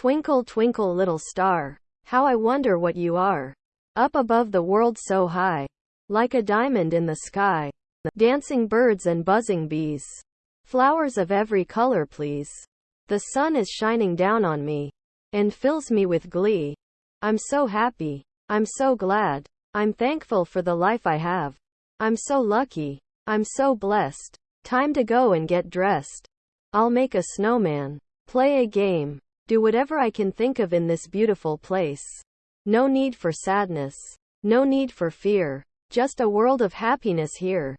Twinkle, twinkle, little star, how I wonder what you are. Up above the world so high, like a diamond in the sky. Dancing birds and buzzing bees. Flowers of every color, please. The sun is shining down on me and fills me with glee. I'm so happy. I'm so glad. I'm thankful for the life I have. I'm so lucky. I'm so blessed. Time to go and get dressed. I'll make a snowman, play a game, do whatever I can think of in this beautiful place. No need for sadness. No need for fear. Just a world of happiness here.